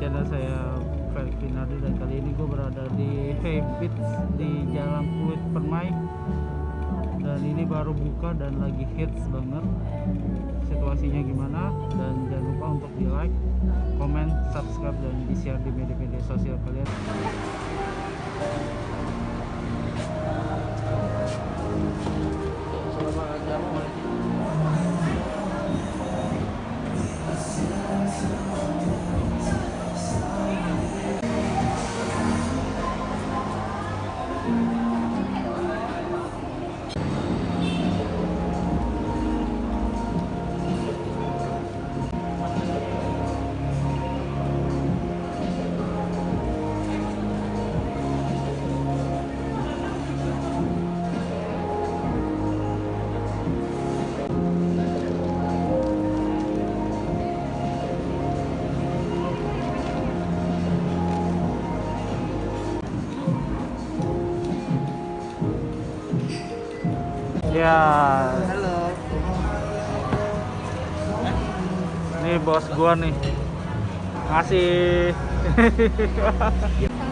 channel saya Felix Finardi dan kali ini gue berada di Hey Beats di Jalan Pluit Permai. Dan ini baru buka dan lagi hits banget. Situasinya gimana? Dan jangan lupa untuk di like, komen, subscribe dan di share di media-media sosial kalian ya. Halo. ini bos gua nih. Ngasih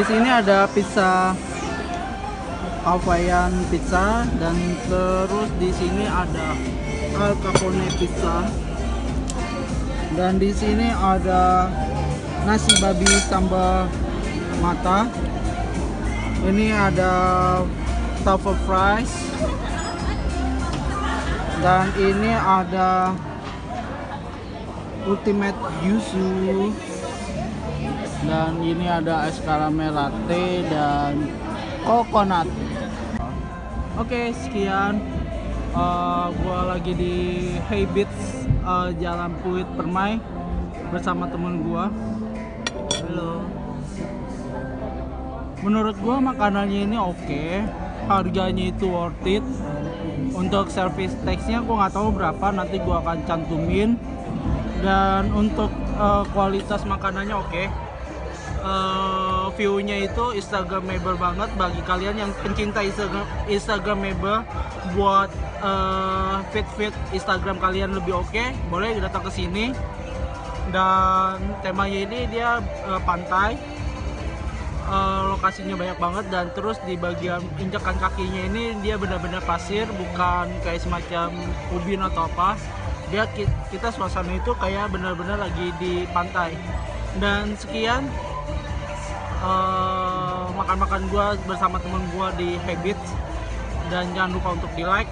Di sini ada pizza Hawaiian pizza dan terus di sini ada Al Capone pizza. Dan di sini ada nasi babi sambal mata. Ini ada truffle fries. Dan ini ada ultimate yuzu dan ini ada es karamel latte dan coconut. Oke sekian. Eh, gua lagi di Hey Beats eh, Jalan Puit Permai bersama temen gua. Halo. Menurut gua makanannya ini oke. Harganya itu worth it. Untuk service taxnya gua nggak tahu berapa nanti gua akan cantumin. Dan untuk eh, kualitas makanannya oke eh, view-nya itu instagramable banget. Bagi kalian yang pencinta instagram instagramable buat eh, feed-feed instagram kalian lebih oke boleh datang ke sini. Dan temanya ini dia eh, pantai. Eh, lokasinya banyak banget dan terus di bagian injakan kakinya ini dia benar-benar pasir bukan kayak semacam ubin atau apa. Dia ki- kita suasana itu kayak benar-benar lagi di pantai. Dan sekian makan-makan gua bersama temen gua di Habits. Dan jangan lupa untuk di like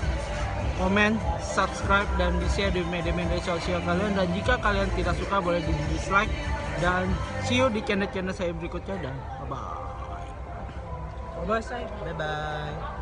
komen, subscribe dan di share di media-media sosial kalian. Dan jika kalian tidak suka boleh di dislike. Dan see you di channel-channel saya berikutnya. Dan bye bye bye